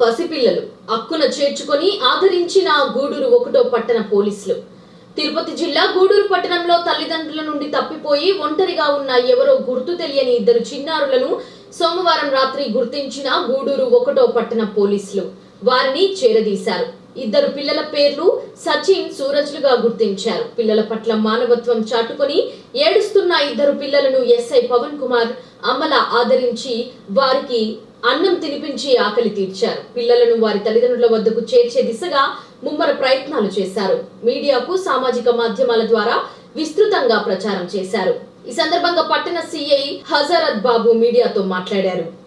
పసిపిల్లలు అక్కున చేర్చుకొని ఆదరించిన గూడూరు ఒకటో పట్టణ పోలీసులు. తిరుపతి జిల్లా గూడూరు పట్టణంలో తల్లిదండ్రుల నుండి తప్పిపోయి ఒంటరిగా ఉన్న ఎవరో గుర్తు తెలియని ఇద్దరు చిన్నారులను సోమవారం రాత్రి గుర్తించిన గూడూరు ఒకటో పట్టణ పోలీసులు. వారిని చేరదీశారు. ఇద్దరు పిల్లల పేర్లు సచిన్ సూరజ్లుగా గుర్తించారు. పిల్లల పట్ల మానవత్వం చాటుకొని ఏడుస్తున్న ఇద్దరు పిల్లలను ఎస్ఐ పవన్ కుమార్ అమల ఆదరించి వారికి అన్నం తినిపించి ఆకలి తీర్చారు. పిల్లలను వారి తల్లిదండ్రుల వద్దకు చేర్చే దిశగా ముమ్మర ప్రయత్నాలు చేశారు. మీడియాకు సామాజిక మాధ్యమాల ద్వారా విస్తృతంగా ప్రచారం చేశారు. ఈ సందర్భంగా పట్టణ సిఐ హజరత్ బాబు మీడియాతో మాట్లాడారు.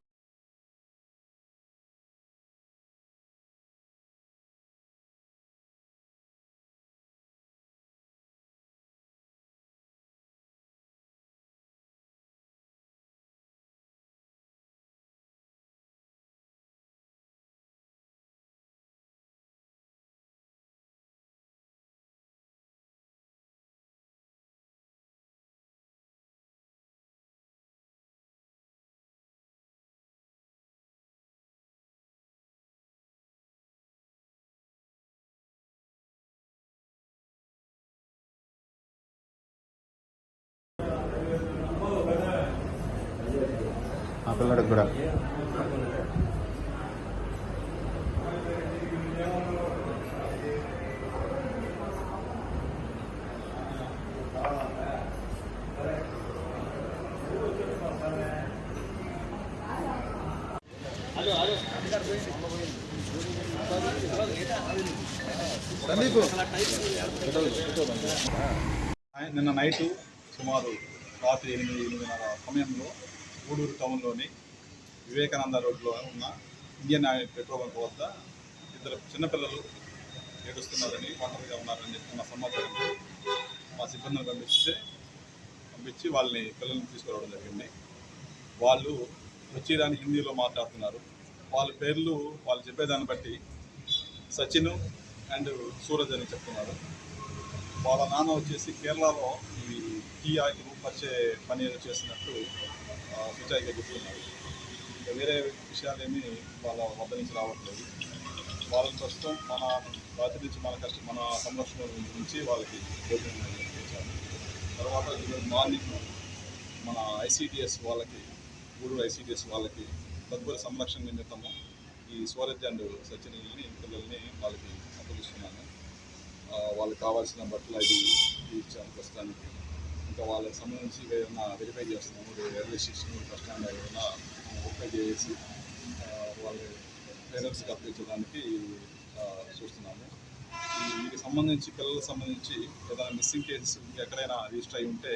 ఆ పిల్లడికి కూడా. నిన్న నైట్ సుమారు రాత్రి ఎనిమిది ఎనిమిదిన్నర సమయంలో గూడూరు టౌన్లోని వివేకానంద రోడ్లో ఉన్న ఇండియన్ ఆయిల్ పెట్రోల్ బంక్ వద్ద ఇద్దరు చిన్నపిల్లలు ఏడుస్తున్నారని ఒంటరిగా ఉన్నారని చెప్పిన సమాచారంతో మా సిబ్బందిని పంపిస్తే పంపించి వాళ్ళని పిల్లల్ని తీసుకురావడం జరిగింది. వాళ్ళు వచ్చేదాన్ని హిందీలో మాట్లాడుతున్నారు. వాళ్ళ పేర్లు వాళ్ళు చెప్పేదాన్ని బట్టి సచిన్ అండ్ సూరజ్ అని చెప్తున్నారు. వాళ్ళ నాన్న వచ్చేసి కేరళలో ఈ టీ ఆయిల్ వచ్చే పని చేసినట్టు చేస్తున్నట్టు సుచాయిగా చెప్తున్నారు. ఇంకా వేరే విషయాలేమీ వాళ్ళ వద్ద నుంచి రావట్లేదు. వాళ్ళని ప్రస్తుతం మన బాధ్యత నుంచి మన కష్ట మన సంరక్షణ నుంచి వాళ్ళకి భోజనం తర్వాత ఈరోజు మార్నింగ్ మన ఐసీడిఎస్ వాళ్ళకి గూడూరు ఐసీడిఎస్ వాళ్ళకి తదుపరి సంరక్షణ నిమిత్తము ఈ సూరజ్ అండ్ సచిన్ని పిల్లల్ని వాళ్ళకి అప్పగిస్తున్నాను. వాళ్ళకి కావాల్సిన బట్టలు అవి ఇచ్చాను ప్రస్తుతానికి. ఇంకా వాళ్ళకి సంబంధించి ఏదైనా వెరిఫై చేస్తున్నాము రైల్వే స్టేషన్ బస్ స్టాండ్ ఏదైనా వెరిఫై చేసి వాళ్ళ పేరెంట్స్కి అప్పించడానికి చూస్తున్నాము. వీటికి సంబంధించి పిల్లలకు సంబంధించి ఏదైనా మిస్సింగ్ కేసెస్ ఎక్కడైనా రిజిస్టర్ అయి ఉంటే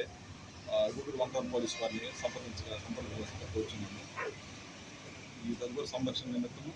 గూగుల్ వన్ టౌన్ పోలీస్ వారిని సంప్రదించ సంప్రదించ కోరుచున్నాము. ఈ తదుపరి సంరక్షణ నిమిత్తము